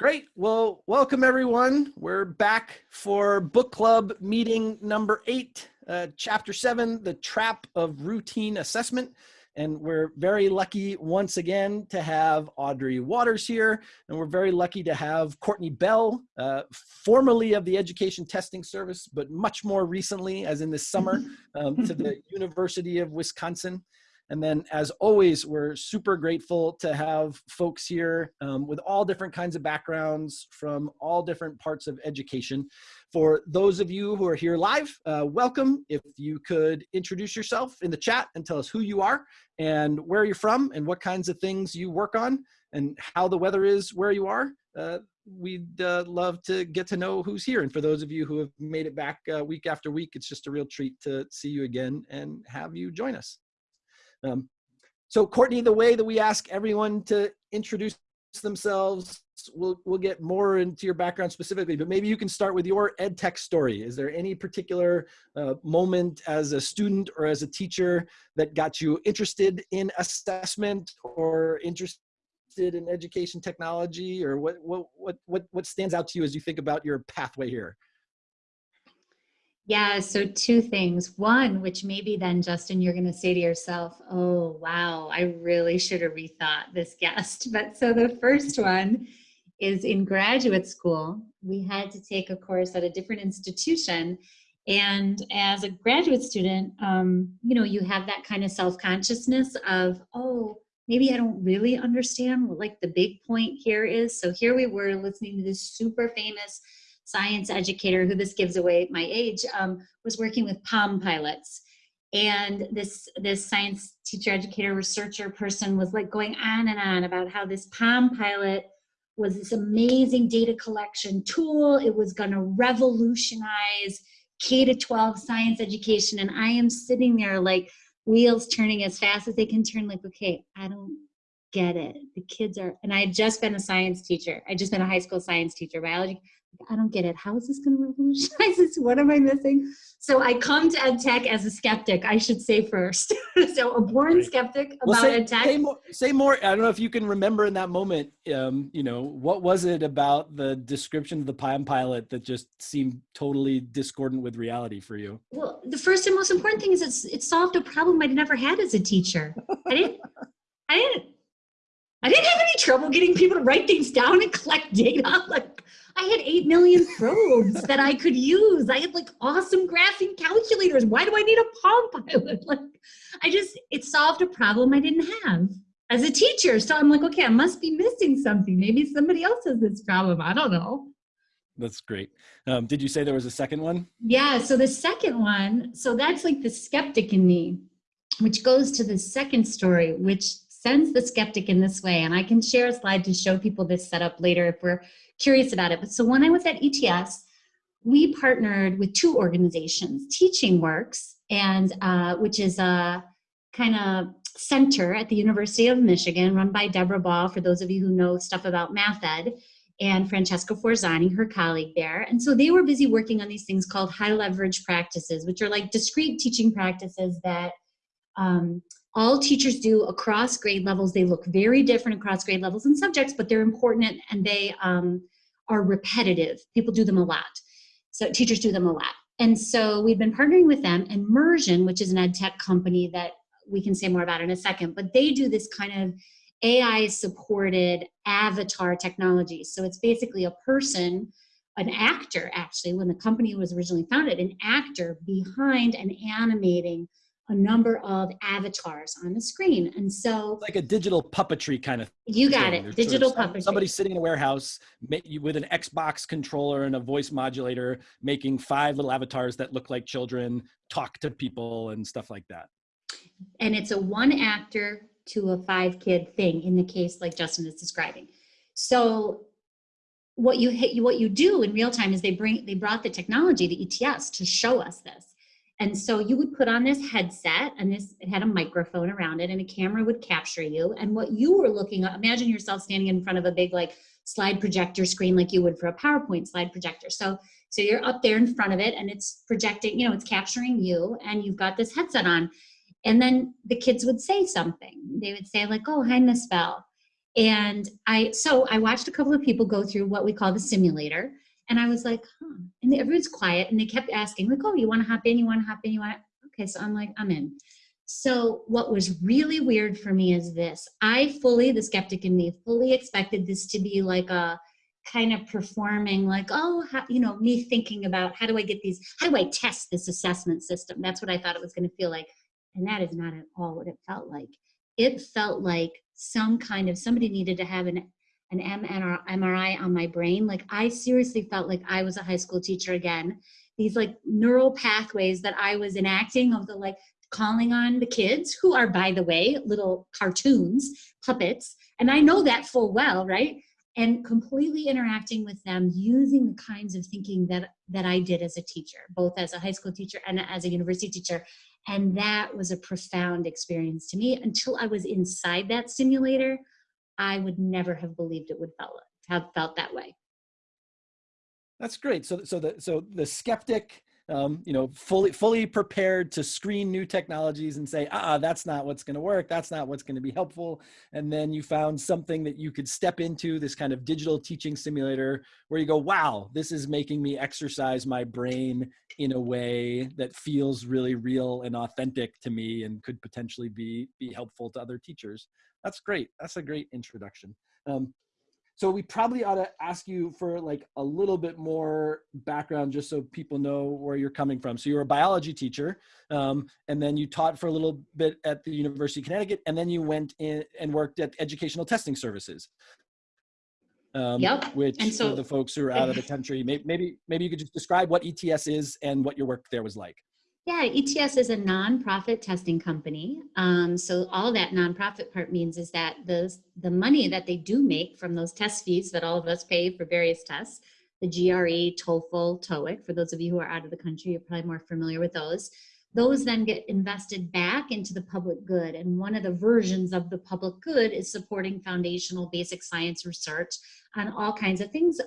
Great. Well, welcome everyone. We're back for book club meeting number eight, uh, chapter seven, The Trap of Routine Assessment. And we're very lucky once again to have Audrey Watters here. And we're very lucky to have Courtney Bell, uh, formerly of the Education Testing Service, but much more recently, as in this summer, um, to the University of Wisconsin. And then as always, we're super grateful to have folks here um, with all different kinds of backgrounds from all different parts of education. For those of you who are here live, uh, welcome. If you could introduce yourself in the chat and tell us who you are and where you're from and what kinds of things you work on and how the weather is where you are. Uh, we'd uh, love to get to know who's here. And for those of you who have made it back uh, week after week, it's just a real treat to see you again and have you join us. Um, so Courtney, the way that we ask everyone to introduce themselves, we'll, we'll get more into your background specifically, but maybe you can start with your ed tech story. Is there any particular uh, moment as a student or as a teacher that got you interested in assessment or interested in education technology or what, what, what, what, what stands out to you as you think about your pathway here? Yeah, so two things. One, which maybe then, Justin, you're going to say to yourself, oh, wow, I really should have rethought this guest. But so the first one is in graduate school, we had to take a course at a different institution. And as a graduate student, um, you know, you have that kind of self consciousness of, oh, maybe I don't really understand what like the big point here is. So here we were listening to this super famous science educator who this gives away my age um, was working with palm pilots. And this this science teacher educator researcher person was like going on and on about how this palm pilot was this amazing data collection tool. It was going to revolutionize k to 12 science education. And i am sitting there like wheels turning as fast as they can turn like okay i don't get it. The kids are and i had just been a science teacher. I just been a high school science teacher biology I don't get it. How is this going to revolutionize this? What am I missing? So I come to ed tech as a skeptic, I should say first. so a born right. skeptic about well, say, ed tech. Say more, say more. I don't know if you can remember in that moment, um, you know, what was it about the description of the Palm Pilot that just seemed totally discordant with reality for you? Well, the first and most important thing is it's, it solved a problem I'd never had as a teacher. I didn't, I didn't, I didn't have any trouble getting people to write things down and collect data. Like I had 8 million probes that I could use. I had like awesome graphing calculators. Why do I need a Palm Pilot? Like, I just, it solved a problem I didn't have as a teacher. So I'm like, okay, I must be missing something. Maybe somebody else has this problem. I don't know. That's great. Um, did you say there was a second one? Yeah. So the second one, so that's like the skeptic in me, which goes to the second story, which sends the skeptic in this way. And I can share a slide to show people this setup later if we're curious about it. But so when I was at ETS, we partnered with two organizations, Teaching Works, and uh, which is a kind of center at the University of Michigan run by Deborah Ball, for those of you who know stuff about math ed, and Francesca Forzani, her colleague there. And so they were busy working on these things called high leverage practices, which are like discrete teaching practices that um, all teachers do across grade levels. They look very different across grade levels and subjects, but they're important and they um, are repetitive. People do them a lot. So teachers do them a lot. And so we've been partnering with them, Mursion, which is an ed tech company that we can say more about in a second, but they do this kind of AI supported avatar technology. So it's basically a person, an actor actually, when the company was originally founded, an actor behind and animating a number of avatars on the screen. And so like a digital puppetry kind of You got thing. it. There's digital sort of puppetry. Somebody sitting in a warehouse with an Xbox controller and a voice modulator making five little avatars that look like children, talk to people and stuff like that. And it's a one actor to a five kid thing in the case like Justin is describing. So what you hit you what you do in real time is they bring they brought the technology the ETS to show us this and so you would put on this headset and this it had a microphone around it and a camera would capture you. And what you were looking at, imagine yourself standing in front of a big like slide projector screen like you would for a PowerPoint slide projector. So so you're up there in front of it and it's projecting, you know, it's capturing you and you've got this headset on. And then the kids would say something. They would say like, oh, hi, Miss Bell. And I, so I watched a couple of people go through what we call the simulator. And I was like, huh. And everyone's quiet and they kept asking, like, oh, you want to hop in? You want to hop in? You want Okay, so I'm like, I'm in. So what was really weird for me is this. I fully, the skeptic in me, fully expected this to be like a kind of performing like, oh, how, you know, me thinking about how do I get these, how do I test this assessment system? That's what I thought it was going to feel like. And that is not at all what it felt like. It felt like some kind of, somebody needed to have an an MRI on my brain. Like I seriously felt like I was a high school teacher again. These like neural pathways that I was enacting of the like calling on the kids who are, by the way, little cartoons, puppets. And I know that full well, right? And completely interacting with them using the kinds of thinking that, that I did as a teacher, both as a high school teacher and as a university teacher. And that was a profound experience to me until I was inside that simulator. I would never have believed it would felt, have felt that way. That's great. So, so the so the skeptic um, you know, fully fully prepared to screen new technologies and say, ah, that's not what's going to work. That's not what's going to be helpful. And then you found something that you could step into this kind of digital teaching simulator where you go, wow, this is making me exercise my brain in a way that feels really real and authentic to me and could potentially be be helpful to other teachers. That's great. That's a great introduction. Um, so we probably ought to ask you for like a little bit more background just so people know where you're coming from. So you're a biology teacher um, and then you taught for a little bit at the University of Connecticut and then you went in and worked at Educational Testing Services. Um, yep. Which and so, for the folks who are out of the country, maybe, maybe you could just describe what ETS is and what your work there was like. Yeah, ETS is a nonprofit testing company. Um, so all that nonprofit part means is that the, the money that they do make from those test fees that all of us pay for various tests, the GRE, TOEFL, TOEIC, for those of you who are out of the country, you're probably more familiar with those. Those then get invested back into the public good. And one of the versions of the public good is supporting foundational basic science research on all kinds of things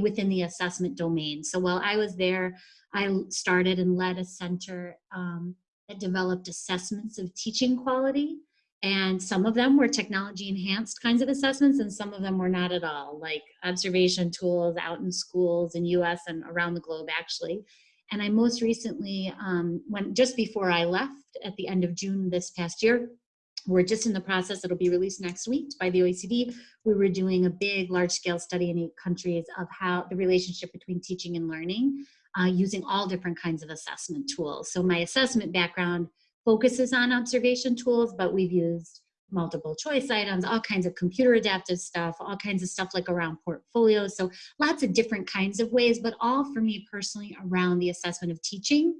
within the assessment domain. So while I was there, I started and led a center um, that developed assessments of teaching quality. And some of them were technology enhanced kinds of assessments and some of them were not at all, like observation tools out in schools in US and around the globe actually. And I most recently, um, when just before I left at the end of June this past year, we're just in the process, it'll be released next week by the OECD. We were doing a big large scale study in eight countries of how the relationship between teaching and learning uh, using all different kinds of assessment tools. So my assessment background focuses on observation tools, but we've used multiple choice items, all kinds of computer adaptive stuff, all kinds of stuff like around portfolios. So lots of different kinds of ways, but all for me personally around the assessment of teaching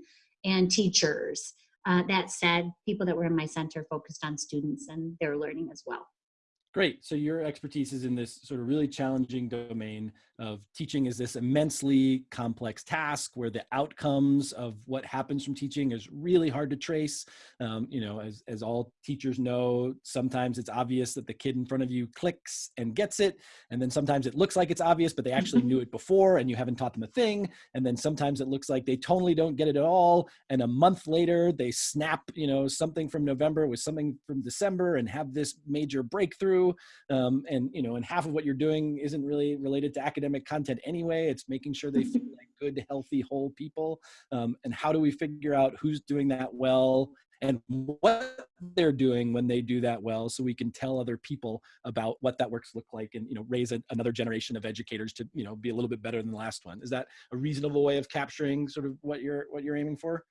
and teachers. Uh, that said, people that were in my center focused on students and their learning as well. Great. So your expertise is in this sort of really challenging domain of teaching is this immensely complex task where the outcomes of what happens from teaching is really hard to trace. Um, you know, as, as all teachers know, sometimes it's obvious that the kid in front of you clicks and gets it. And then sometimes it looks like it's obvious, but they actually knew it before and you haven't taught them a thing. And then sometimes it looks like they totally don't get it at all. And a month later, they snap, you know, something from November with something from December and have this major breakthrough. Um, and, you know, and half of what you're doing isn't really related to academic content anyway. It's making sure they feel like good, healthy, whole people. Um, and how do we figure out who's doing that well and what they're doing when they do that well so we can tell other people about what that works look like and you know raise a, another generation of educators to you know be a little bit better than the last one is that a reasonable way of capturing sort of what you're what you're aiming for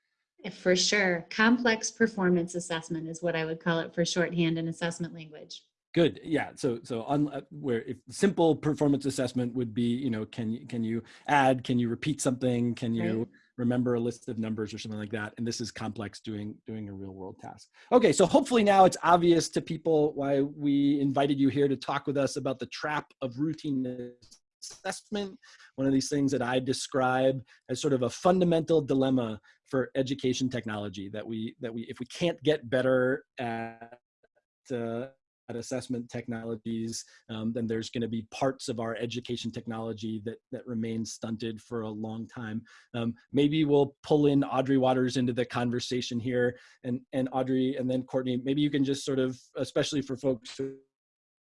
for sure complex performance assessment is what i would call it for shorthand and assessment language Good. Yeah. So so on uh, where if simple performance assessment would be, you know, can you can you add, can you repeat something, can you right. remember a list of numbers or something like that? And this is complex doing doing a real world task. Okay. So hopefully now it's obvious to people why we invited you here to talk with us about the trap of routine assessment. One of these things that I describe as sort of a fundamental dilemma for education technology that we that we if we can't get better at uh, assessment technologies, um, then there's going to be parts of our education technology that, that remain stunted for a long time. Um, maybe we'll pull in Audrey Watters into the conversation here and, and Audrey and then Courtney, maybe you can just sort of, especially for folks who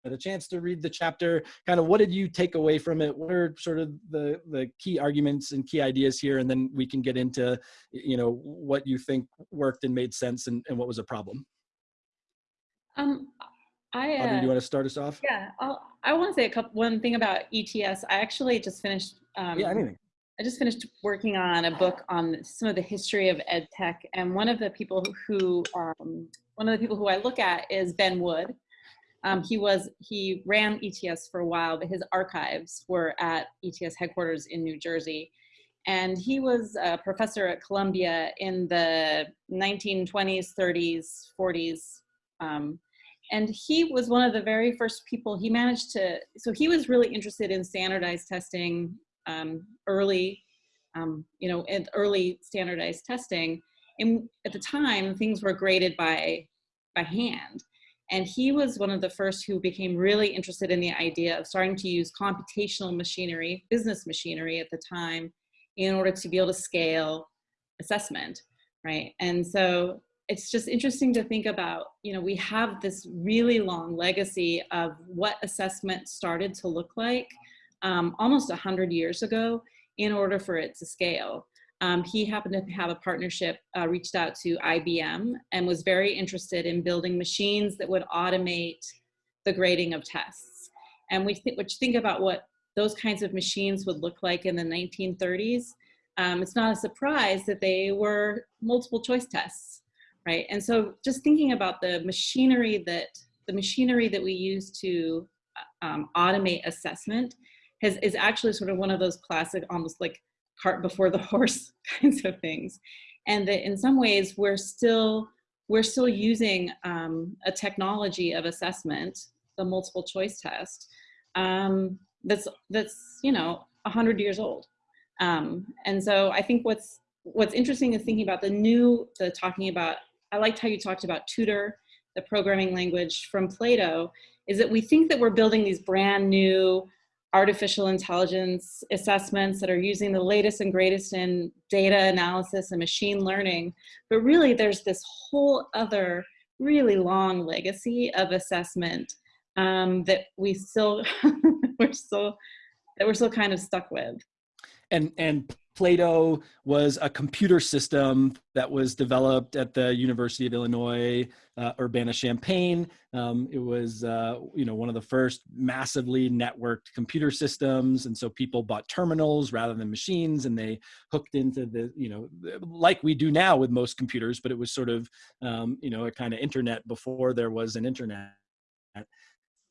had a chance to read the chapter, kind of what did you take away from it? What are sort of the, the key arguments and key ideas here? And then we can get into, you know, what you think worked and made sense and, and what was a problem. Um, I, uh, do you want to start us off? yeah, I'll, I want to say a couple, one thing about ETS. I actually just finished, um, Yeah, anything. I just finished working on a book on some of the history of ed tech, and one of the people who, um, one of the people who I look at is Ben Wood. Um, he was he ran ETS for a while, but his archives were at ETS headquarters in New Jersey, and he was a professor at Columbia in the 1920s, 30s, 40s. Um, and he was one of the very first people he managed to so he was really interested in standardized testing um, early, um, you know, and early standardized testing. And at the time, things were graded by, by hand. And he was one of the first who became really interested in the idea of starting to use computational machinery, business machinery at the time, in order to be able to scale assessment, right? And so it's just interesting to think about, you know, we have this really long legacy of what assessment started to look like um, almost 100 years ago in order for it to scale. Um, he happened to have a partnership, uh, reached out to IBM and was very interested in building machines that would automate the grading of tests. And we th which think about what those kinds of machines would look like in the 1930s. Um, it's not a surprise that they were multiple choice tests, right? And so just thinking about the machinery that the machinery that we use to um, automate assessment has, is actually sort of one of those classic, almost like cart before the horse kinds of things. And that in some ways we're still, we're still using um, a technology of assessment, the multiple choice test, um, that's, that's, you know, 100 years old. Um, and so I think what's, what's interesting is thinking about the new, the talking about, I liked how you talked about tutor, the programming language from Plato, is that we think that we're building these brand new artificial intelligence assessments that are using the latest and greatest in data analysis and machine learning. But really there's this whole other really long legacy of assessment um, that we still, we're still, that we're still kind of stuck with. And, and Plato was a computer system that was developed at the University of Illinois, uh, Urbana-Champaign. Um, it was, uh, you know, one of the first massively networked computer systems. And so people bought terminals rather than machines and they hooked into the, you know, like we do now with most computers, but it was sort of, um, you know, a kind of internet before there was an internet.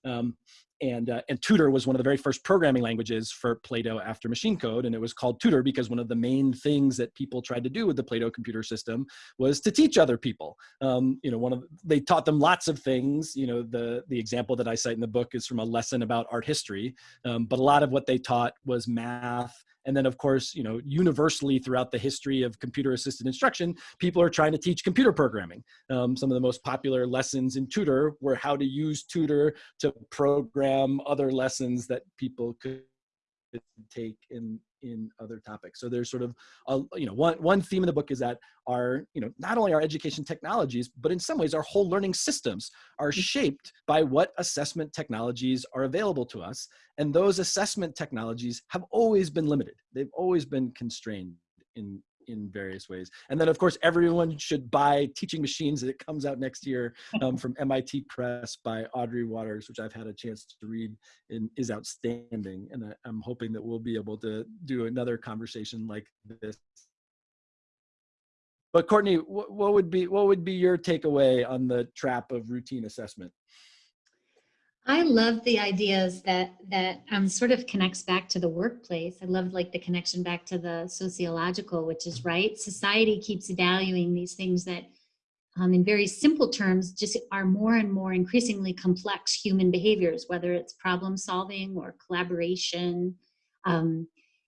Um, and, uh, and Tutor was one of the very first programming languages for Plato after machine code. And it was called Tutor because one of the main things that people tried to do with the Plato computer system was to teach other people. Um, you know, one of they taught them lots of things. You know, the, the example that I cite in the book is from a lesson about art history. Um, but a lot of what they taught was math, and then of course, you know, universally throughout the history of computer assisted instruction, people are trying to teach computer programming. Um, some of the most popular lessons in Tutor were how to use Tutor to program other lessons that people could take in in other topics. So there's sort of, a, you know, one, one theme in the book is that our, you know, not only our education technologies, but in some ways our whole learning systems are mm. shaped by what assessment technologies are available to us. And those assessment technologies have always been limited. They've always been constrained in, in various ways. And then of course, everyone should buy Teaching Machines that comes out next year um, from MIT Press by Audrey Watters, which I've had a chance to read and is outstanding. And I, I'm hoping that we'll be able to do another conversation like this. But Courtney, what, what would be what would be your takeaway on the trap of routine assessment? I love the ideas that that um, sort of connects back to the workplace. I love like the connection back to the sociological, which is right. Society keeps valuing these things that um, in very simple terms just are more and more increasingly complex human behaviors, whether it's problem solving or collaboration. Um,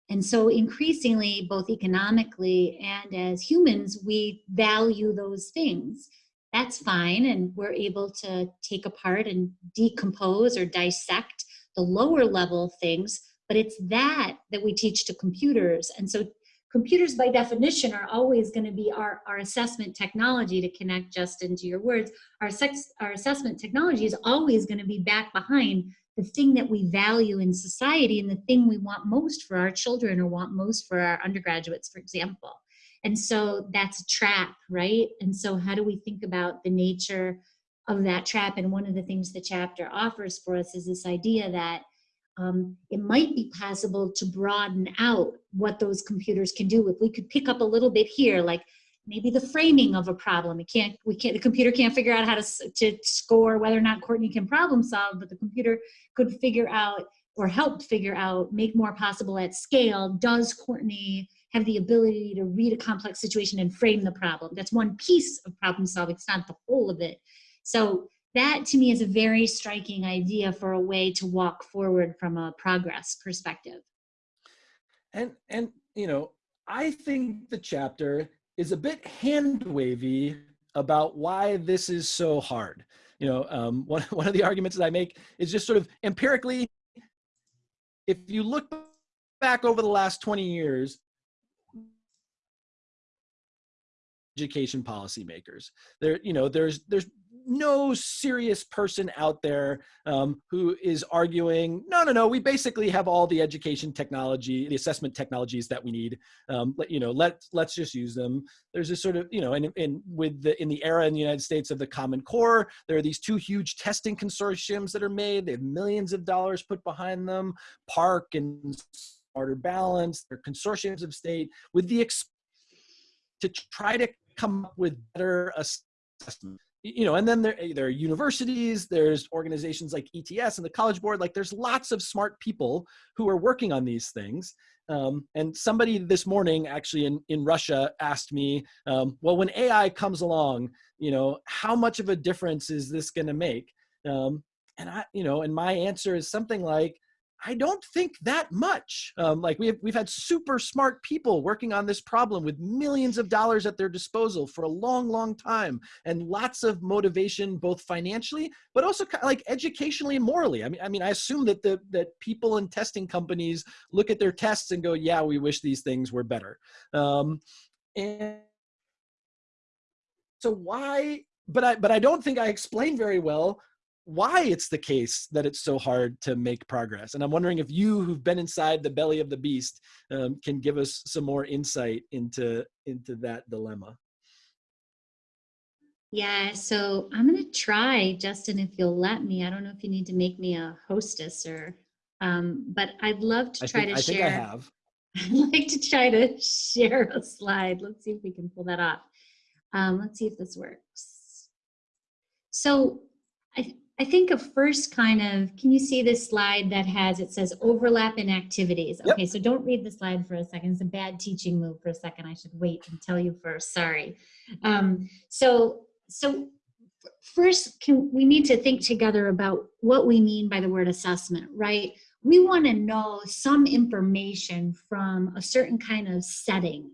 and so increasingly, both economically and as humans, we value those things that's fine. And we're able to take apart and decompose or dissect the lower level things, but it's that that we teach to computers. And so computers by definition are always going to be our, our assessment technology to connect Justin to your words. Our, sex, our assessment technology is always going to be back behind the thing that we value in society and the thing we want most for our children or want most for our undergraduates, for example. And so that's a trap, right? And so how do we think about the nature of that trap? And one of the things the chapter offers for us is this idea that um, it might be possible to broaden out what those computers can do. If we could pick up a little bit here, like maybe the framing of a problem. It can't, we can't, the computer can't figure out how to, to score whether or not Courtney can problem solve, but the computer could figure out or help figure out, make more possible at scale, does Courtney have the ability to read a complex situation and frame the problem? That's one piece of problem solving, it's not the whole of it. So that to me is a very striking idea for a way to walk forward from a progress perspective. And, and you know, I think the chapter is a bit hand wavy about why this is so hard. You know, um, one, one of the arguments that I make is just sort of empirically, if you look back over the last 20 years, education policymakers, there, you know, there's, there's no serious person out there um, who is arguing, no, no, no, we basically have all the education technology, the assessment technologies that we need. Um, let, you know, let, let's just use them. There's this sort of, you know, and, and with the, in the era in the United States of the Common Core, there are these two huge testing consortiums that are made. They have millions of dollars put behind them, PARCC and Smarter Balance, they're consortiums of state with the to try to come up with better assessment you know, and then there, there are universities, there's organizations like ETS and the College Board, like there's lots of smart people who are working on these things. Um, and somebody this morning actually in, in Russia asked me, um, well, when AI comes along, you know, how much of a difference is this gonna make? Um, and I, you know, and my answer is something like, I don't think that much. Um, like we have, we've had super smart people working on this problem with millions of dollars at their disposal for a long, long time, and lots of motivation, both financially, but also like educationally and morally. I mean, I mean, I assume that the that people in testing companies look at their tests and go, "Yeah, we wish these things were better." Um, and so why? But I but I don't think I explained very well why it's the case that it's so hard to make progress. And I'm wondering if you who've been inside the belly of the beast um, can give us some more insight into, into that dilemma. Yeah, so I'm gonna try, Justin, if you'll let me. I don't know if you need to make me a hostess or, um, but I'd love to try I think, to I share. think I have. I'd like to try to share a slide. Let's see if we can pull that off. Um, let's see if this works. So I, I think a first kind of, can you see this slide that has, it says overlap in activities. Yep. Okay, so don't read the slide for a second. It's a bad teaching move for a second. I should wait and tell you first, sorry. Um, so, so first can, we need to think together about what we mean by the word assessment, right? We wanna know some information from a certain kind of setting.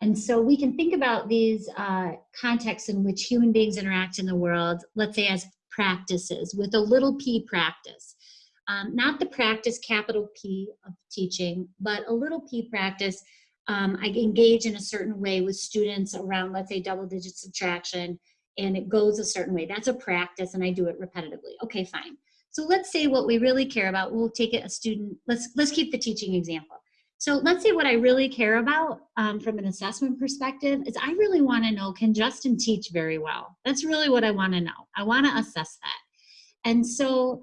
And so we can think about these uh, contexts in which human beings interact in the world, let's say as practices with a little p practice. Um, not the practice capital P of teaching, but a little p practice. Um, I engage in a certain way with students around, let's say, double digit subtraction, and it goes a certain way. That's a practice, and I do it repetitively. Okay, fine. So let's say what we really care about. We'll take it a student. Let's let's keep the teaching example. So let's say what I really care about um, from an assessment perspective is I really want to know, can Justin teach very well? That's really what I want to know. I want to assess that. And so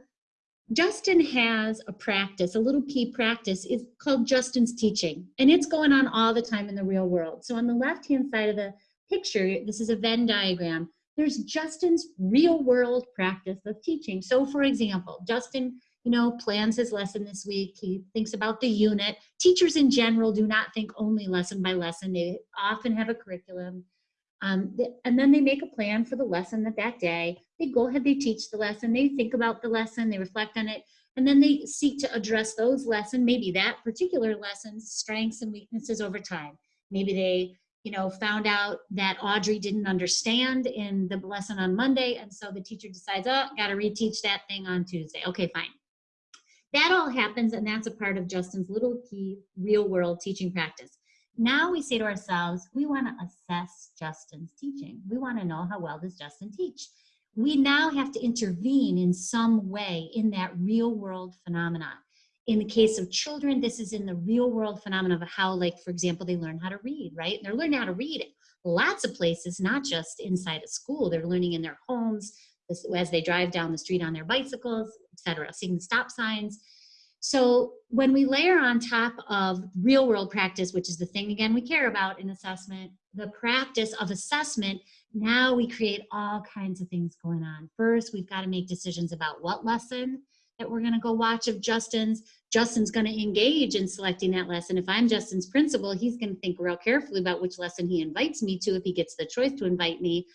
Justin has a practice, a little P practice, it's called Justin's Teaching. And it's going on all the time in the real world. So on the left-hand side of the picture, this is a Venn diagram, there's Justin's real world practice of teaching. So for example, Justin you know, plans his lesson this week. He thinks about the unit. Teachers in general do not think only lesson by lesson. They often have a curriculum. Um, and then they make a plan for the lesson that that day. They go ahead, they teach the lesson, they think about the lesson, they reflect on it, and then they seek to address those lessons, maybe that particular lesson's strengths and weaknesses over time. Maybe they you know, found out that Audrey didn't understand in the lesson on Monday, and so the teacher decides, oh, got to reteach that thing on Tuesday. Okay, fine. That all happens, and that's a part of Justin's little key real world teaching practice. Now we say to ourselves, we want to assess Justin's teaching. We want to know how well does Justin teach. We now have to intervene in some way in that real world phenomenon. In the case of children, this is in the real world phenomenon of how, like, for example, they learn how to read, right? They're learning how to read lots of places, not just inside a school. They're learning in their homes, as they drive down the street on their bicycles, etc., seeing the stop signs. So when we layer on top of real world practice, which is the thing again we care about in assessment, the practice of assessment, now we create all kinds of things going on. First, we've got to make decisions about what lesson that we're going to go watch of Justin's. Justin's going to engage in selecting that lesson. If I'm Justin's principal, he's going to think real carefully about which lesson he invites me to if he gets the choice to invite me.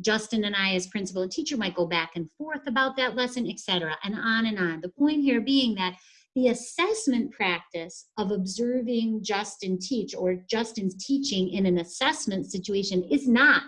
Justin and I as principal and teacher might go back and forth about that lesson, etc., and on and on. The point here being that the assessment practice of observing Justin teach or Justin's teaching in an assessment situation is not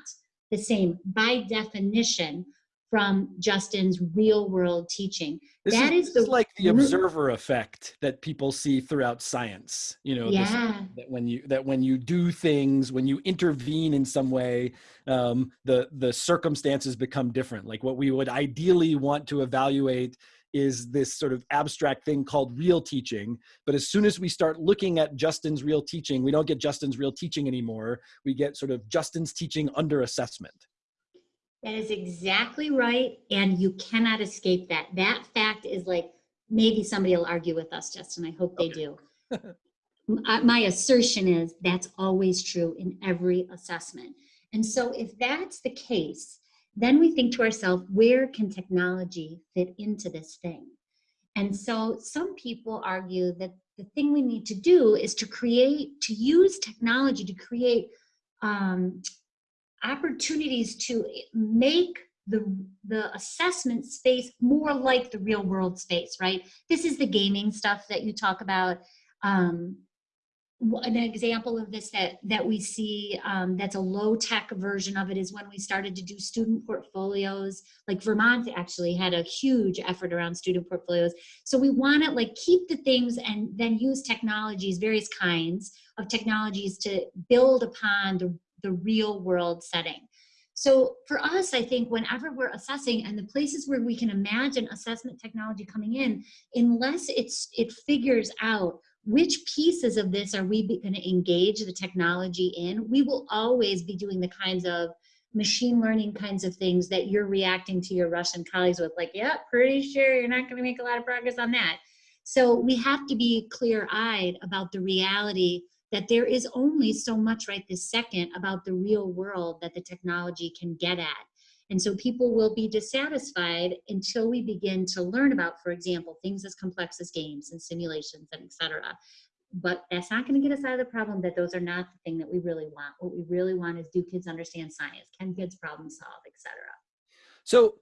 the same by definition from Justin's real world teaching. This that is, is, the like the observer effect that people see throughout science. You know, this- that when you that when you do things, when you intervene in some way, um, the the circumstances become different. Like what we would ideally want to evaluate is this sort of abstract thing called real teaching. But as soon as we start looking at Justin's real teaching, we don't get Justin's real teaching anymore. We get sort of Justin's teaching under assessment. That is exactly right. And you cannot escape that. That fact is like, maybe somebody will argue with us, Justin. I hope they do. My my assertion is that's always true in every assessment. And so if that's the case, then we think to ourselves, where can technology fit into this thing? And so some people argue that the thing we need to do is to create, to use technology to create um, opportunities to make the, the assessment space more like the real world space, right? This is the gaming stuff that you talk about. Um, an example of this that that we see um, that's a low tech version of it is when we started to do student portfolios like vermont actually had a huge effort around student portfolios so we want to like keep the things and then use technologies various kinds of technologies to build upon the, the real world setting. So for us i think whenever we're assessing and the places where we can imagine assessment technology coming in unless it's it figures out which pieces of this are we going to engage the technology in we will always be doing the kinds of machine learning kinds of things that you're reacting to your russian colleagues with like yeah pretty sure you're not going to make a lot of progress on that. So we have to be clear-eyed about the reality that there is only so much right this second about the real world that the technology can get at and so people will be dissatisfied until we begin to learn about, for example, things as complex as games and simulations and et cetera. But that's not going to get us out of the problem that those are not the thing that we really want. What we really want is do kids understand science? Can kids problem solve, et cetera? So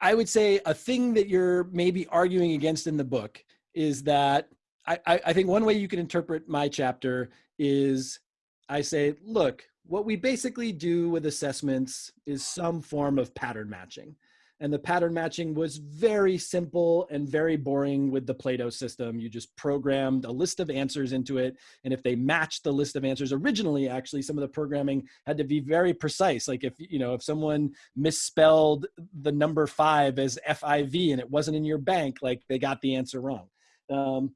I would say a thing that you're maybe arguing against in the book is that I, I think one way you can interpret my chapter is I say, look, what we basically do with assessments is some form of pattern matching. And the pattern matching was very simple and very boring with the Plato system. You just programmed a list of answers into it. And if they matched the list of answers originally, actually, some of the programming had to be very precise. Like if, you know, if someone misspelled the number five as FIV and it wasn't in your bank, like they got the answer wrong. Um,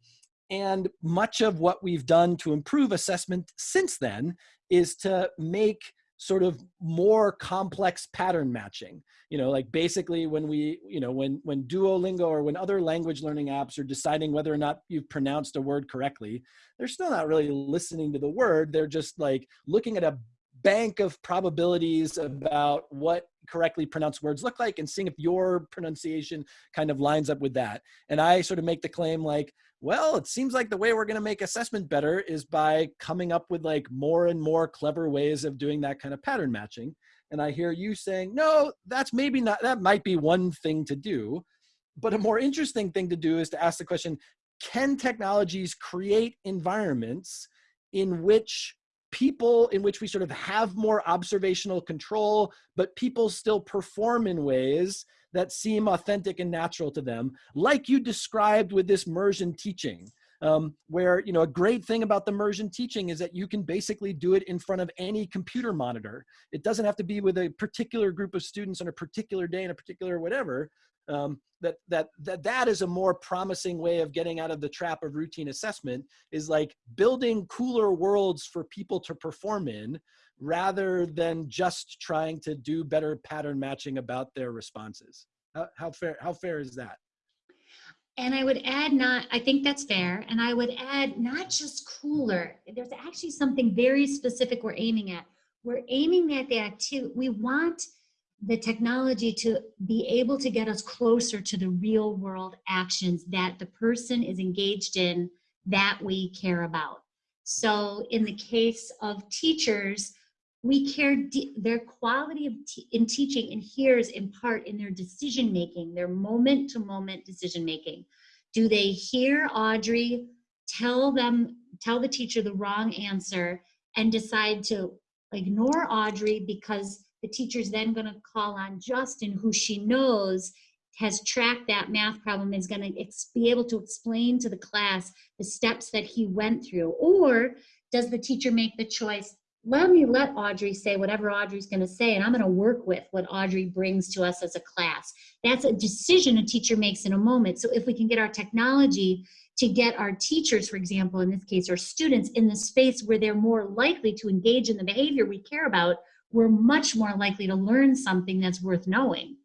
and much of what we've done to improve assessment since then is to make sort of more complex pattern matching. You know like basically when we you know when when duolingo or when other language learning apps are deciding whether or not you've pronounced a word correctly they're still not really listening to the word. They're just like looking at a bank of probabilities about what correctly pronounced words look like and seeing if your pronunciation kind of lines up with that and i sort of make the claim like well, it seems like the way we're going to make assessment better is by coming up with like more and more clever ways of doing that kind of pattern matching. And I hear you saying, no, that's maybe not, that might be one thing to do. But a more interesting thing to do is to ask the question, can technologies create environments in which people in which we sort of have more observational control, but people still perform in ways that seem authentic and natural to them, like you described with this Mursion teaching. um, where you know a great thing about the Mursion teaching is that you can basically do it in front of any computer monitor. It doesn't have to be with a particular group of students on a particular day in a particular whatever. Um, that that that that is a more promising way of getting out of the trap of routine assessment is like building cooler worlds for people to perform in rather than just trying to do better pattern matching about their responses how, how fair how fair is that and I would add not, I think that's fair. And I would add not just cooler. There's actually something very specific we're aiming at. We're aiming at the activity. We want the technology to be able to get us closer to the real world actions that the person is engaged in that we care about. So in the case of teachers, we care their quality of in teaching adheres in part in their decision making their moment to moment decision making do they hear audrey tell them tell the teacher the wrong answer and decide to ignore audrey because the teacher's then going to call on justin who she knows has tracked that math problem is going to be able to explain to the class the steps that he went through or does the teacher make the choice let me let Audrey say whatever Audrey's going to say, and I'm going to work with what Audrey brings to us as a class. That's a decision a teacher makes in a moment. So if we can get our technology to get our teachers, for example, in this case, our students in the space where they're more likely to engage in the behavior we care about, we're much more likely to learn something that's worth knowing.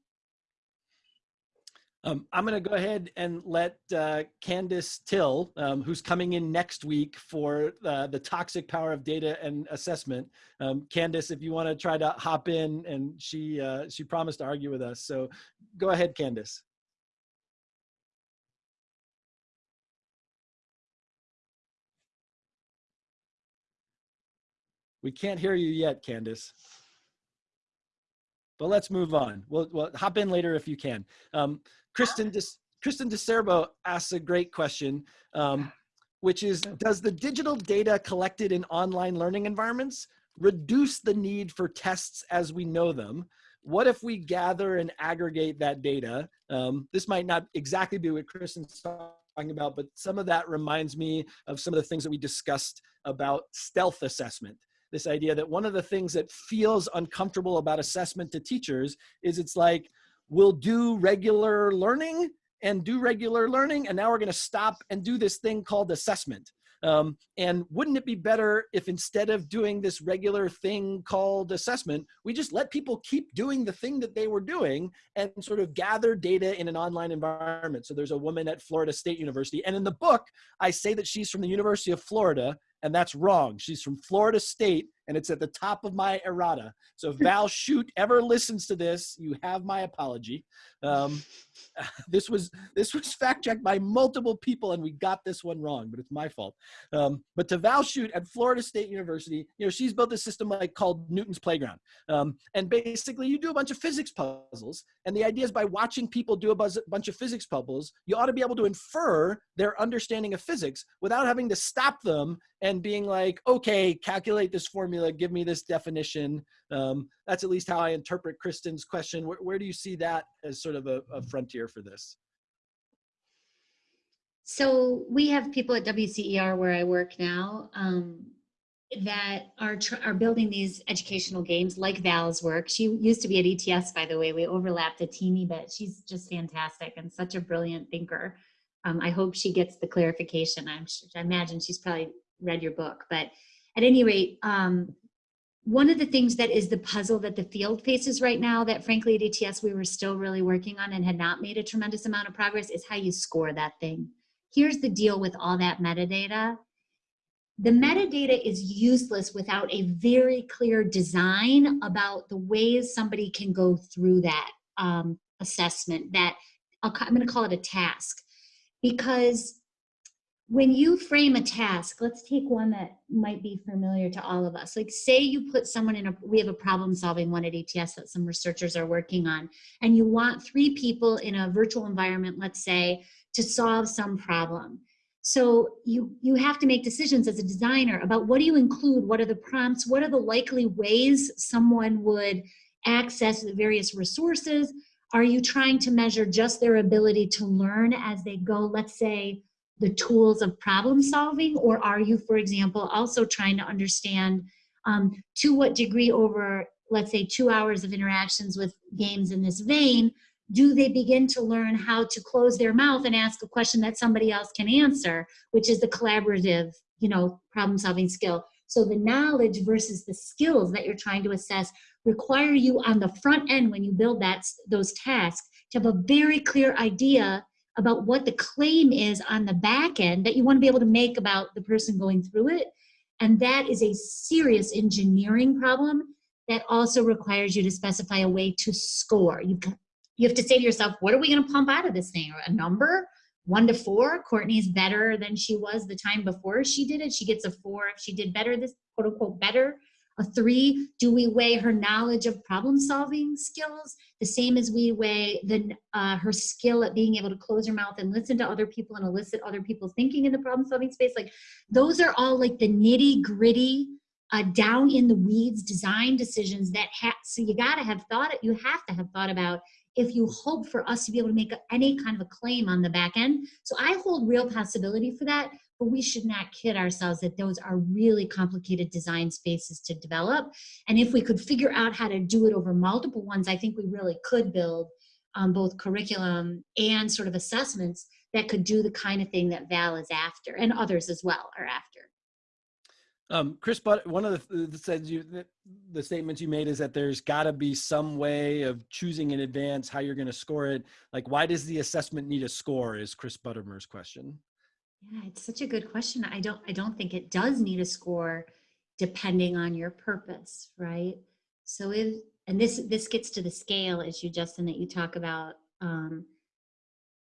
Um, I'm going to go ahead and let uh, Candace Thille, um, who's coming in next week for uh, the toxic power of data and assessment. Um, Candace, if you want to try to hop in, and she uh, she promised to argue with us. So go ahead, Candace. We can't hear you yet, Candace but let's move on. We'll, we'll hop in later if you can. Um, Kristen, De, Kristen DiCerbo asks a great question, um, which is, does the digital data collected in online learning environments reduce the need for tests as we know them? What if we gather and aggregate that data? Um, this might not exactly be what Kristen's talking about, but some of that reminds me of some of the things that we discussed about stealth assessment this idea that one of the things that feels uncomfortable about assessment to teachers is it's like, we'll do regular learning and do regular learning, and now we're gonna stop and do this thing called assessment. Um, and wouldn't it be better if instead of doing this regular thing called assessment, we just let people keep doing the thing that they were doing and sort of gather data in an online environment. So there's a woman at Florida State University. And in the book, I say that she's from the University of Florida and that's wrong. She's from Florida State, and it's at the top of my errata. So if Val Shute ever listens to this, you have my apology. Um, this was this was fact checked by multiple people, and we got this one wrong, but it's my fault. Um, but to Val Shute at Florida State University, you know, she's built a system like called Newton's Playground, um, and basically you do a bunch of physics puzzles, and the idea is by watching people do a bunch of physics puzzles, you ought to be able to infer their understanding of physics without having to stop them and being like, okay, calculate this formula, give me this definition. Um, that's at least how I interpret Kristen's question. Where, where do you see that as sort of a, a frontier for this? So we have people at WCER where I work now um, that are are building these educational games like Val's work. She used to be at ETS, by the way. We overlapped a teeny bit. She's just fantastic and such a brilliant thinker. Um, I hope she gets the clarification. I'm sure, I imagine she's probably read your book, but at any rate, um, one of the things that is the puzzle that the field faces right now that frankly at ETS we were still really working on and had not made a tremendous amount of progress is how you score that thing. Here's the deal with all that metadata. The metadata is useless without a very clear design about the ways somebody can go through that um, assessment that I'm gonna call it a task because when you frame a task, let's take one that might be familiar to all of us. Like say you put someone in a, we have a problem solving one at ETS that some researchers are working on, and you want three people in a virtual environment, let's say, to solve some problem. So you, you have to make decisions as a designer about what do you include, what are the prompts, what are the likely ways someone would access the various resources. Are you trying to measure just their ability to learn as they go? Let's say the tools of problem solving? Or are you for example also trying to understand um, to what degree over let's say two hours of interactions with games in this vein do they begin to learn how to close their mouth and ask a question that somebody else can answer which is the collaborative you know problem solving skill? So the knowledge versus the skills that you're trying to assess require you on the front end when you build that those tasks to have a very clear idea about what the claim is on the back end that you want to be able to make about the person going through it. And that is a serious engineering problem that also requires you to specify a way to score. You, you have to say to yourself, what are we going to pump out of this thing? A number? One to four? Courtney's better than she was the time before she did it. She gets a four if she did better, this quote unquote better a three, do we weigh her knowledge of problem solving skills the same as we weigh the, uh, her skill at being able to close her mouth and listen to other people and elicit other people's thinking in the problem solving space? Like those are all like the nitty gritty, uh, down in the weeds design decisions that have, so you gotta have thought, it, you have to have thought about if you hope for us to be able to make any kind of a claim on the back end. So I hold real possibility for that, but we should not kid ourselves that those are really complicated design spaces to develop. And if we could figure out how to do it over multiple ones, I think we really could build um, both curriculum and sort of assessments that could do the kind of thing that Val is after and others as well are after. Um, Chris, but one of the, the says you the, the statements you made is that there's got to be some way of choosing in advance how you're going to score it. Like, why does the assessment need a score? Is Chris Buttermer's question. Yeah, it's such a good question. I don't I don't think it does need a score depending on your purpose, right? So if and this this gets to the scale issue, Justin, that you talk about. Um,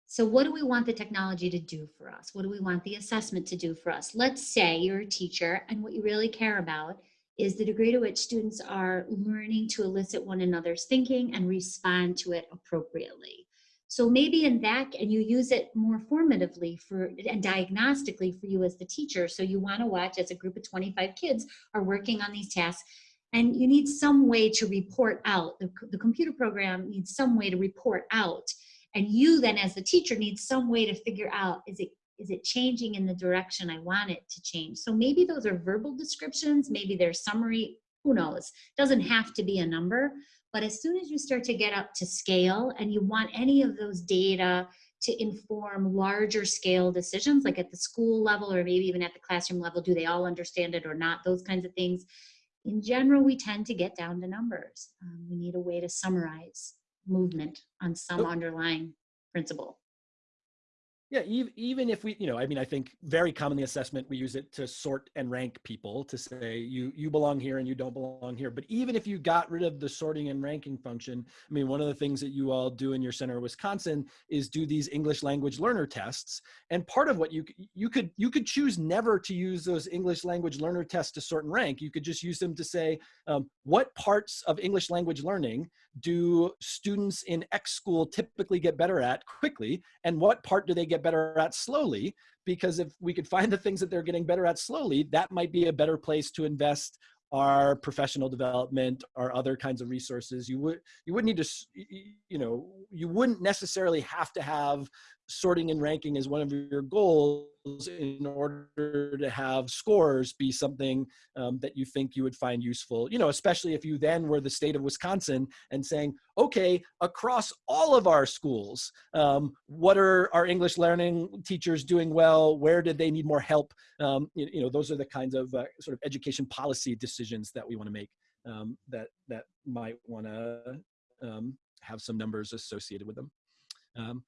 so what do we want the technology to do for us? What do we want the assessment to do for us? Let's say you're a teacher and what you really care about is the degree to which students are learning to elicit one another's thinking and respond to it appropriately. So maybe in that, and you use it more formatively for and diagnostically for you as the teacher. So you want to watch as a group of 25 kids are working on these tasks and you need some way to report out. The, the computer program needs some way to report out. And you then as the teacher need some way to figure out, is it is it changing in the direction I want it to change? So maybe those are verbal descriptions, maybe they're summary, who knows? Doesn't have to be a number, but as soon as you start to get up to scale and you want any of those data to inform larger scale decisions, like at the school level or maybe even at the classroom level, do they all understand it or not? Those kinds of things. In general, we tend to get down to numbers. Um, we need a way to summarize movement on some underlying principle. Yeah, even if we, you know, I mean, I think very commonly assessment, we use it to sort and rank people to say you you belong here and you don't belong here. But even if you got rid of the sorting and ranking function, I mean, one of the things that you all do in your center of Wisconsin is do these English language learner tests. And part of what you you could you could choose never to use those English language learner tests to sort and rank. You could just use them to say um, what parts of English language learning do students in X school typically get better at quickly, and what part do they get better at slowly? Because if we could find the things that they're getting better at slowly, that might be a better place to invest our professional development or other kinds of resources you would you wouldn't need to you know you wouldn't necessarily have to have sorting and ranking as one of your goals in order to have scores be something um, that you think you would find useful. You know especially if you then were the state of wisconsin and saying okay across all of our schools um, what are our english learning teachers doing well? Where did they need more help? Um, you, you, know those are the kinds of uh, sort of education policy decisions that we want to make um, that that might want to um, have some numbers associated with them. Um,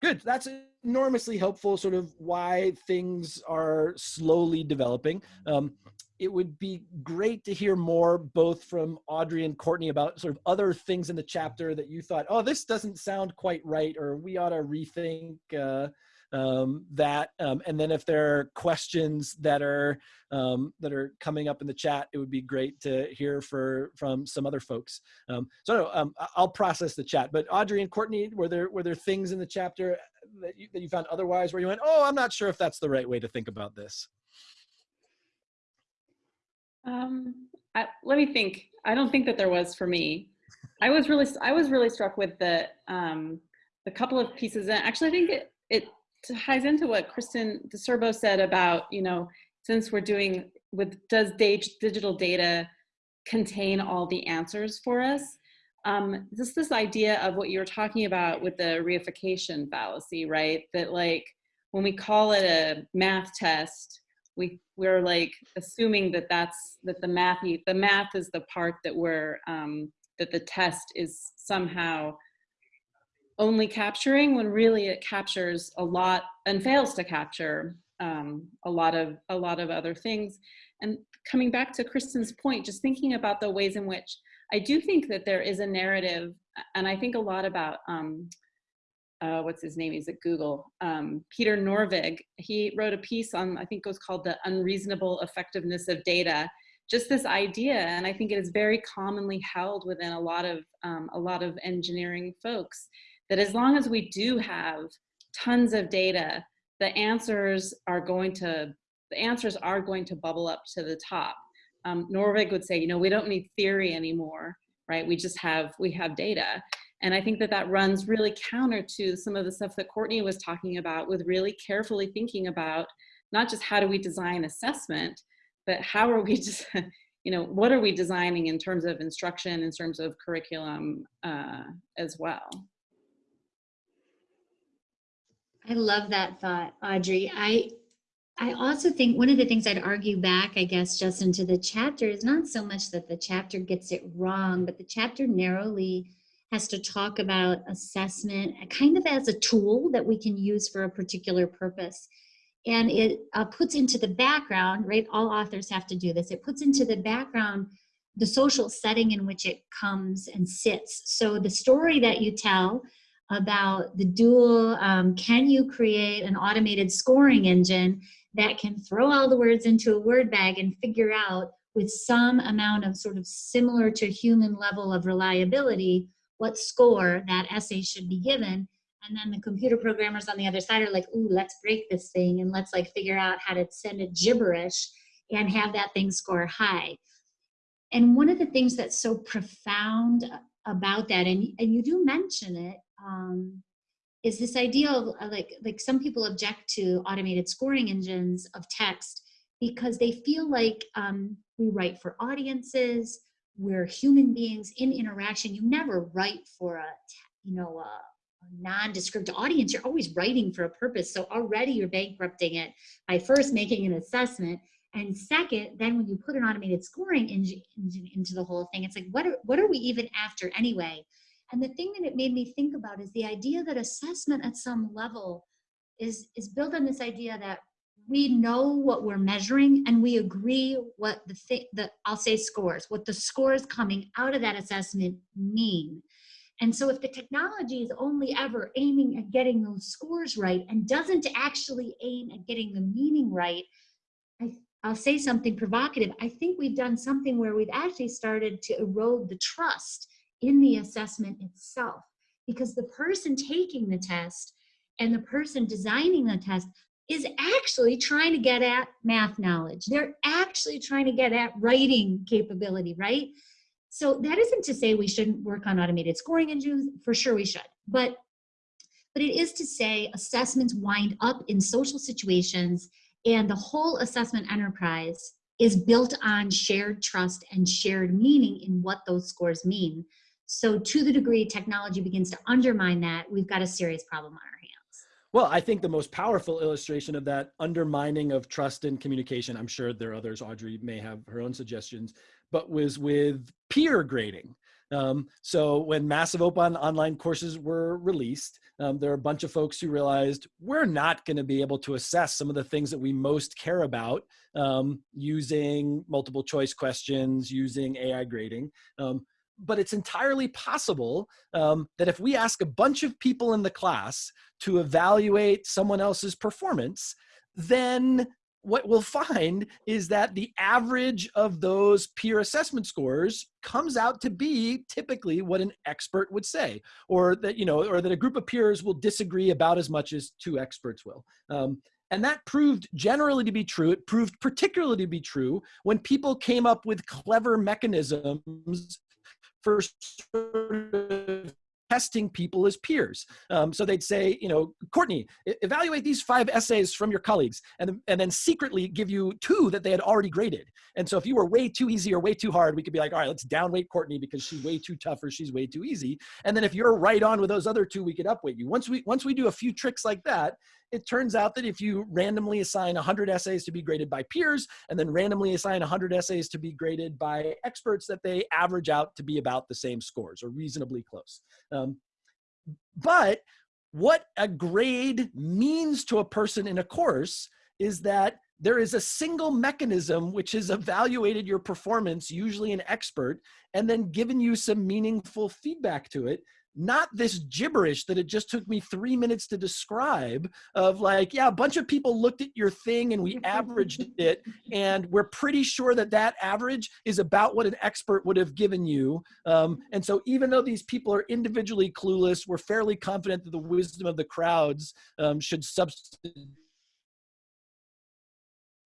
good. That's enormously helpful sort of why things are slowly developing. Um, it would be great to hear more both from audrey and courtney about sort of other things in the chapter that you thought oh this doesn't sound quite right or we ought to rethink uh, um, that. Um, and then if there are questions that are um, that are coming up in the chat, it would be great to hear for from some other folks. Um, so um, I'll process the chat. But Audrey and Courtney, were there were there things in the chapter that you, that you found otherwise where you went, oh, I'm not sure if that's the right way to think about this? Um, I, let me think. I don't think that there was for me. I was really I was really struck with the um, the couple of pieces. And actually, I think it, it ties into what Kristen DiCerbo said about, you know, since we're doing with, does digital data contain all the answers for us? Um, just this idea of what you were talking about with the reification fallacy, right? That like, when we call it a math test, we we're like assuming that that's that the math the math is the part that we're um, that the test is somehow only capturing when really it captures a lot and fails to capture um, a lot of a lot of other things. And coming back to Kristen's point, just thinking about the ways in which I do think that there is a narrative, and I think a lot about um, uh, what's his name? He's at Google. Um, Peter Norvig. He wrote a piece on I think it was called the unreasonable effectiveness of data. Just this idea, and I think it is very commonly held within a lot of um, a lot of engineering folks that as long as we do have tons of data, the answers are going to, the answers are going to bubble up to the top. Um, Norvig would say, you know, we don't need theory anymore, right? We just have, we have data. And I think that that runs really counter to some of the stuff that Courtney was talking about with really carefully thinking about not just how do we design assessment, but how are we just, you know, what are we designing in terms of instruction, in terms of curriculum uh, as well. I love that thought, Audrey. I I also think one of the things I'd argue back, I guess, just into the chapter is not so much that the chapter gets it wrong, but the chapter narrowly has to talk about assessment kind of as a tool that we can use for a particular purpose. And it uh, puts into the background, right? All authors have to do this. It puts into the background the social setting in which it comes and sits. So the story that you tell about the dual, um, can you create an automated scoring engine that can throw all the words into a word bag and figure out with some amount of sort of similar to human level of reliability what score that essay should be given? And then the computer programmers on the other side are like ooh let's break this thing and let's like figure out how to send it gibberish and have that thing score high. And one of the things that's so profound about that and, and you do mention it um, is this idea of uh, like like some people object to automated scoring engines of text because they feel like um, we write for audiences we're human beings in interaction. You never write for a you know a, nondescript audience. You're always writing for a purpose. So already you're bankrupting it by first making an assessment. And second then when you put an automated scoring engine into the whole thing it's like what are, what are we even after anyway and the thing that it made me think about is the idea that assessment at some level is, is built on this idea that we know what we're measuring and we agree what the thing that I'll say scores, what the scores coming out of that assessment mean. And so if the technology is only ever aiming at getting those scores right and doesn't actually aim at getting the meaning right, I, I'll say something provocative. I think we've done something where we've actually started to erode the trust in the assessment itself because the person taking the test and the person designing the test is actually trying to get at math knowledge. They're actually trying to get at writing capability, right? So that isn't to say we shouldn't work on automated scoring engines, for sure we should. But, but it is to say assessments wind up in social situations and the whole assessment enterprise is built on shared trust and shared meaning in what those scores mean. So to the degree technology begins to undermine that, we've got a serious problem on our hands. Well, I think the most powerful illustration of that undermining of trust and communication, I'm sure there are others, Audrey may have her own suggestions, but was with peer grading. Um, so when massive open online courses were released, um, there are a bunch of folks who realized we're not going to be able to assess some of the things that we most care about um, using multiple choice questions, using AI grading. But it's entirely possible um, that if we ask a bunch of people in the class to evaluate someone else's performance, then what we'll find is that the average of those peer assessment scores comes out to be typically what an expert would say, or that, you know, or that a group of peers will disagree about as much as two experts will. Um, and that proved generally to be true. It proved particularly to be true when people came up with clever mechanisms for sort of testing people as peers. Um, so they'd say, you know, Courtney, evaluate these five essays from your colleagues and, and then secretly give you two that they had already graded. And so if you were way too easy or way too hard, we could be like, all right, let's downweight Courtney because she's way too tough or she's way too easy. And then if you're right on with those other two, we could upweight you. Once we, once we do a few tricks like that, it turns out that if you randomly assign 100 essays to be graded by peers and then randomly assign 100 essays to be graded by experts, that they average out to be about the same scores or reasonably close. Um, but what a grade means to a person in a course is that there is a single mechanism which has evaluated your performance, usually an expert, and then given you some meaningful feedback to it not this gibberish that it just took me three minutes to describe of like, yeah, a bunch of people looked at your thing and we averaged it. And we're pretty sure that that average is about what an expert would have given you. Um, and so even though these people are individually clueless, we're fairly confident that the wisdom of the crowds um, should substitute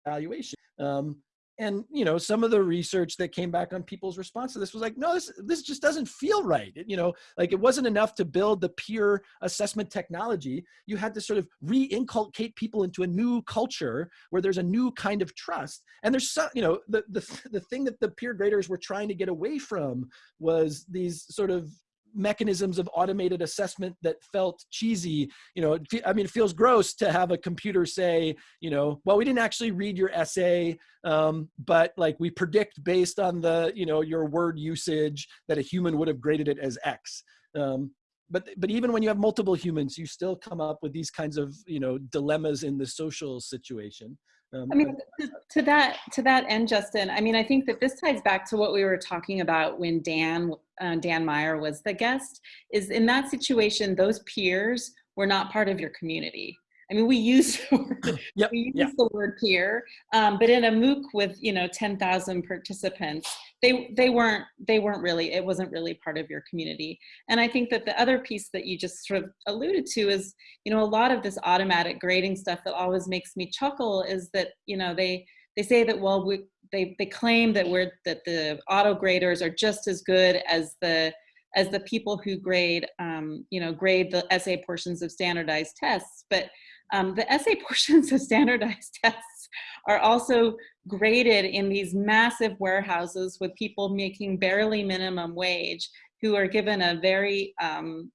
evaluation. Um, and you know some of the research that came back on people's response to this was like no this this just doesn't feel right. It, you know like it wasn't enough to build the peer assessment technology. You had to sort of re-inculcate people into a new culture where there's a new kind of trust. And there's some you know the the, the thing that the peer graders were trying to get away from was these sort of mechanisms of automated assessment that felt cheesy. You know i mean it feels gross to have a computer say you know well we didn't actually read your essay um, but like we predict based on the you know your word usage that a human would have graded it as x. Um, but but even when you have multiple humans you still come up with these kinds of you know dilemmas in the social situation um, I mean, to, to, that to that end, Justin. I mean, I think that this ties back to what we were talking about when Dan uh, Dan Meyer was the guest. Is in that situation, those peers were not part of your community. I mean, we use the word, yep, we use yep. the word peer, um, but in a MOOC with you know 10,000 participants, they they weren't they weren't really it wasn't really part of your community. And I think that the other piece that you just sort of alluded to is you know a lot of this automatic grading stuff that always makes me chuckle is that you know they they say that well we, they they claim that we're that the auto graders are just as good as the as the people who grade um, you know grade the essay portions of standardized tests but um, the essay portions of standardized tests are also graded in these massive warehouses with people making barely minimum wage who are given a very um,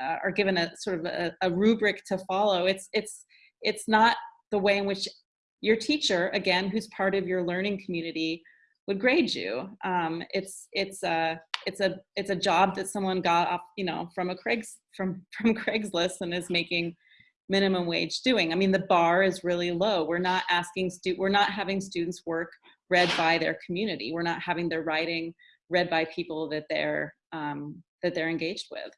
uh, are given a sort of a, a, rubric to follow. It's it's it's not the way in which your teacher, again, who's part of your learning community, would grade you. Um, it's it's a it's a it's a job that someone got off you know from a Craig's from from Craigslist and is making minimum wage doing? I mean, the bar is really low. We're not asking stu we're not having students work read by their community. We're not having their writing read by people that they're um, that they're engaged with.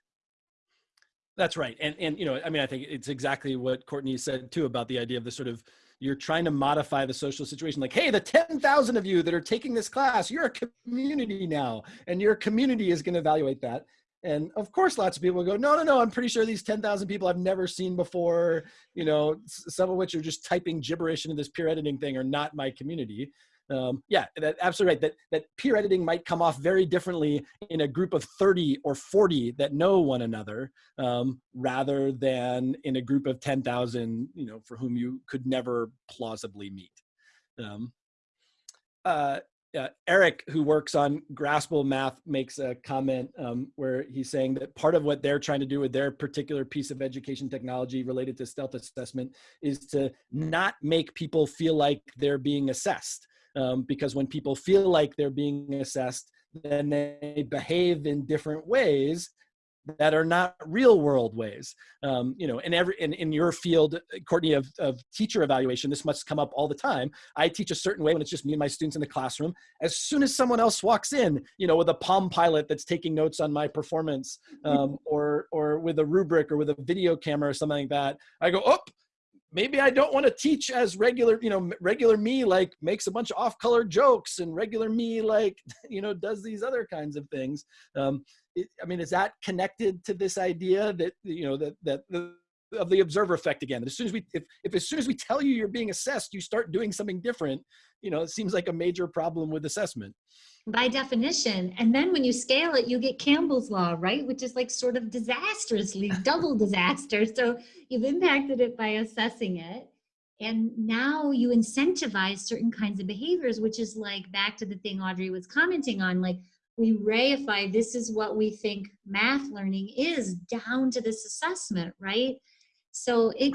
That's right, and and you know, I mean, I think it's exactly what Courtney said too about the idea of the sort of you're trying to modify the social situation like hey the 10,000 of you that are taking this class you're a community now and your community is going to evaluate that and of course, lots of people go, no, no, no, I'm pretty sure these 10,000 people I've never seen before, you know, some of which are just typing gibberish into this peer editing thing are not my community. Um, yeah, that, absolutely right. That, that peer editing might come off very differently in a group of 30 or 40 that know one another, um, rather than in a group of 10,000, you know, for whom you could never plausibly meet. Um, uh, uh, Eric, who works on Graspable Math, makes a comment um, where he's saying that part of what they're trying to do with their particular piece of education technology related to stealth assessment is to not make people feel like they're being assessed. Um, because when people feel like they're being assessed, then they behave in different ways that are not real world ways. Um, you know, in every in, in your field, Courtney, of, of teacher evaluation, this must come up all the time. I teach a certain way when it's just me and my students in the classroom. As soon as someone else walks in, you know, with a Palm Pilot that's taking notes on my performance, um, or or with a rubric or with a video camera or something like that, I go, oh, maybe I don't want to teach as regular, you know, regular me like makes a bunch of off-color jokes and regular me like, you know, does these other kinds of things. Um, I mean, is that connected to this idea that, you know, that, that the, of the observer effect again. As soon as we, if, if as soon as we tell you you're being assessed, you start doing something different, you know, it seems like a major problem with assessment. By definition. And then when you scale it, you get Campbell's law, right? Which is like sort of disastrously double disaster. So you've impacted it by assessing it. And now you incentivize certain kinds of behaviors, which is like back to the thing Audrey was commenting on, like we reify this is what we think math learning is down to this assessment, right? So it,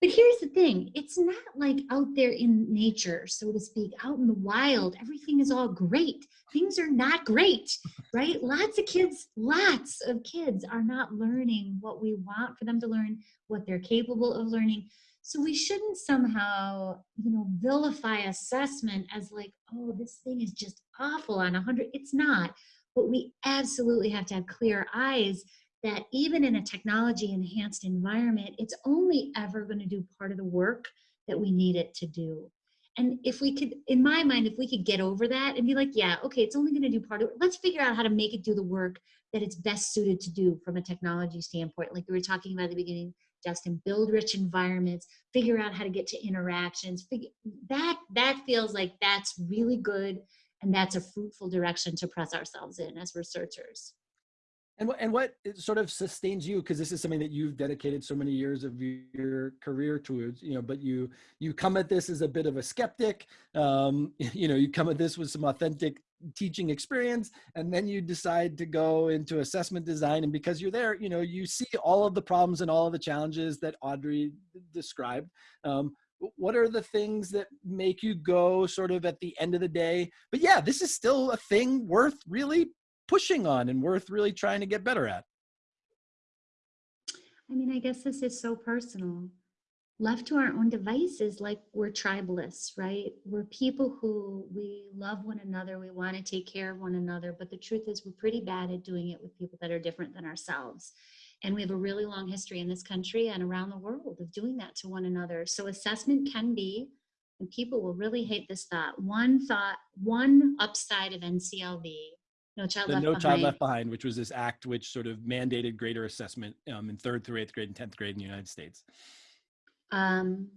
but here's the thing, it's not like out there in nature, so to speak, out in the wild, everything is all great. Things are not great, right? Lots of kids, lots of kids are not learning what we want for them to learn, what they're capable of learning. So we shouldn't somehow, you know, vilify assessment as like, oh, this thing is just awful on a 100. It's not. But we absolutely have to have clear eyes that even in a technology enhanced environment, it's only ever going to do part of the work that we need it to do. And if we could, in my mind, if we could get over that and be like, yeah, okay, it's only going to do part of it, let's figure out how to make it do the work that it's best suited to do from a technology standpoint. Like we were talking about at the beginning, Justin, build rich environments, figure out how to get to interactions. That, that feels like that's really good and that's a fruitful direction to press ourselves in as researchers. And what, and what sort of sustains you? Because this is something that you've dedicated so many years of your career towards, you know, but you, you come at this as a bit of a skeptic, um, you know, you come at this with some authentic teaching experience and then you decide to go into assessment design and because you're there you know you see all of the problems and all of the challenges that audrey described. Um, what are the things that make you go sort of at the end of the day? But yeah this is still a thing worth really pushing on and worth really trying to get better at. I mean i guess this is so personal left to our own devices, like we're tribalists, right? We're people who we love one another, we want to take care of one another, but the truth is we're pretty bad at doing it with people that are different than ourselves. And we have a really long history in this country and around the world of doing that to one another. So assessment can be, and people will really hate this thought, one thought, one upside of NCLB no Child, the Left, no Behind. child left behind which was this act which sort of mandated greater assessment um, in third through eighth grade and 10th grade in the united states um,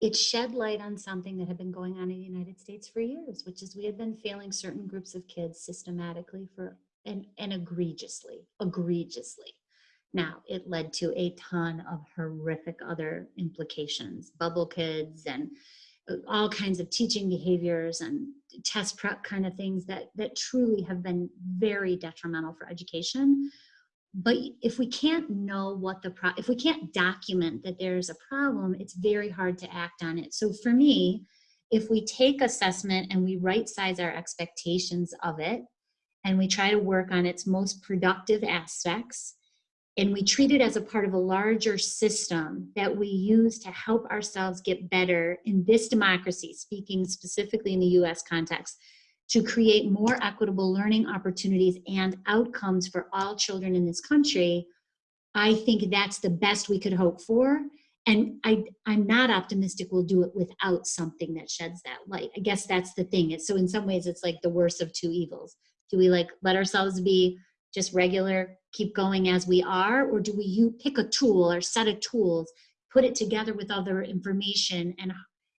it shed light on something that had been going on in the United States for years, which is we had been failing certain groups of kids systematically for and, and egregiously, egregiously. Now, it led to a ton of horrific other implications, bubble kids and uh, all kinds of teaching behaviors and test prep kind of things that, that truly have been very detrimental for education but if we can't know what the pro if we can't document that there's a problem it's very hard to act on it. So for me if we take assessment and we right size our expectations of it and we try to work on its most productive aspects and we treat it as a part of a larger system that we use to help ourselves get better in this democracy speaking specifically in the US context to create more equitable learning opportunities and outcomes for all children in this country, I think that's the best we could hope for. And I, I'm not optimistic we'll do it without something that sheds that light. I guess that's the thing. It's, so in some ways, it's like the worst of two evils. Do we like let ourselves be just regular, keep going as we are, or do we you pick a tool or set of tools, put it together with other information and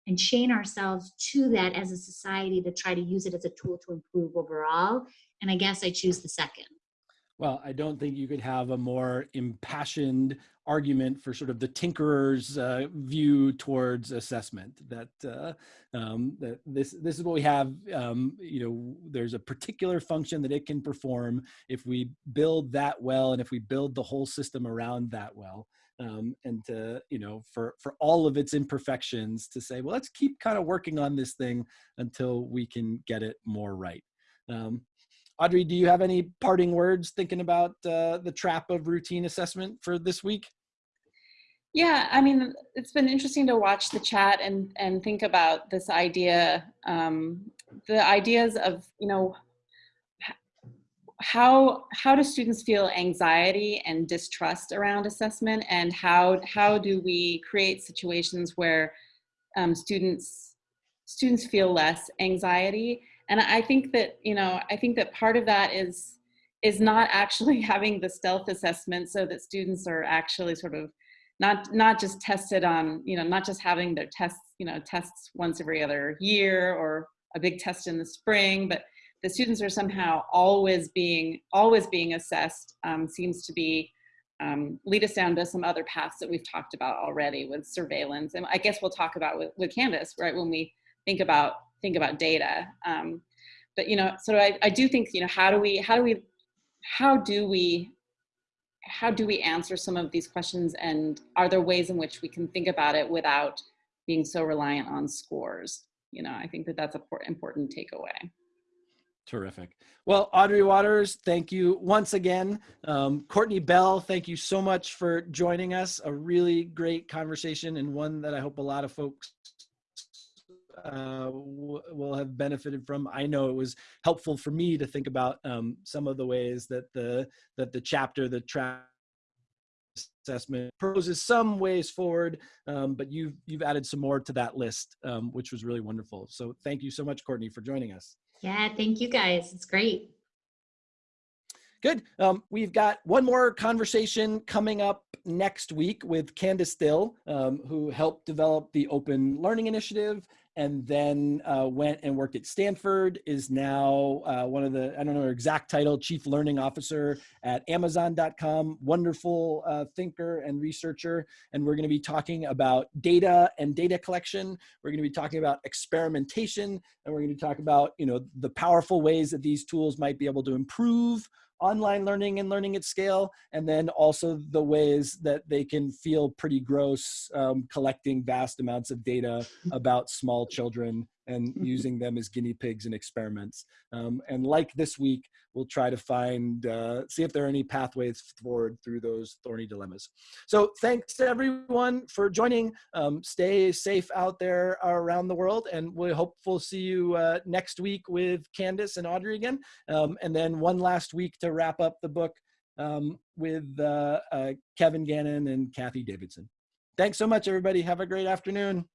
and chain ourselves to that as a society to try to use it as a tool to improve overall. And I guess I choose the second. Well, I don't think you could have a more impassioned argument for sort of the tinkerer's uh, view towards assessment. That uh, um, that this this is what we have. Um, you know, there's a particular function that it can perform if we build that well, and if we build the whole system around that well um, and to you know for for all of its imperfections to say well let's keep kind of working on this thing until we can get it more right um, audrey do you have any parting words thinking about uh, the trap of routine assessment for this week? Yeah i mean it's been interesting to watch the chat and and think about this idea um, the ideas of you know how how do students feel anxiety and distrust around assessment? And how how do we create situations where um, students students feel less anxiety and i think that you know i think that part of that is is not actually having the stealth assessment so that students are actually sort of not not just tested on you know not just having their tests you know tests once every other year or a big test in the spring but the students are somehow always being always being assessed um, seems to be um, lead us down to some other paths that we've talked about already with surveillance. And i guess we'll talk about with, with Candace right when we think about think about data um, but you know so I, I do think you know how do we how do we how do we how do we answer some of these questions and are there ways in which we can think about it without being so reliant on scores you know i think that that's an important takeaway Terrific. Well, Audrey Watters, thank you once again. Um, Courtney Bell, thank you so much for joining us. A really great conversation and one that I hope a lot of folks uh, will have benefited from. I know it was helpful for me to think about um, some of the ways that the that the chapter, the trap assessment proposes some ways forward, um, but you've you've added some more to that list, um, which was really wonderful. So thank you so much, Courtney, for joining us. Yeah, thank you guys. It's great. Good. Um, we've got one more conversation coming up next week with Candace Thille, um, who helped develop the Open Learning Initiative and then uh, went and worked at Stanford, is now uh, one of the, I don't know her exact title, Chief Learning Officer at Amazon.com, wonderful uh, thinker and researcher. And we're gonna be talking about data and data collection. We're gonna be talking about experimentation, and we're gonna talk about, you know, the powerful ways that these tools might be able to improve online learning and learning at scale, and then also the ways that they can feel pretty gross um, collecting vast amounts of data about small children and using them as guinea pigs in experiments. Um, and like this week, we'll try to find, uh, see if there are any pathways forward through those thorny dilemmas. So thanks to everyone for joining. Um, stay safe out there around the world and we hope we'll see you uh, next week with Candace and Audrey again. Um, and then one last week to wrap up the book um, with uh, uh Kevin Gannon and Cathy Davidson. Thanks so much, everybody. Have a great afternoon.